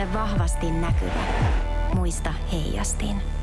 Ole vahvasti näkyvä. Muista heijastin.